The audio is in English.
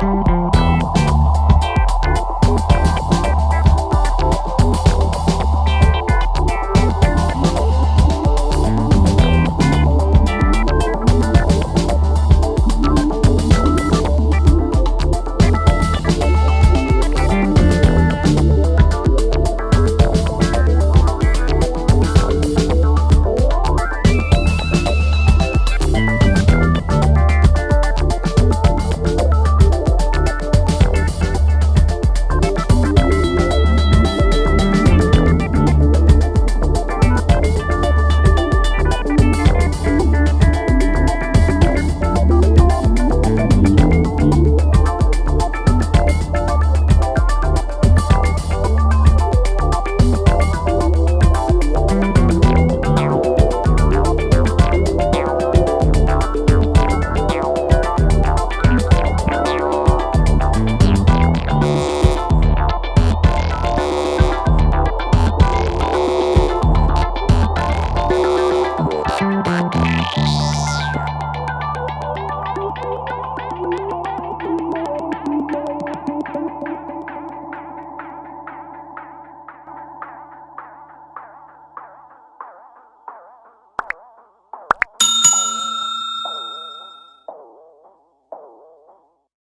shoot.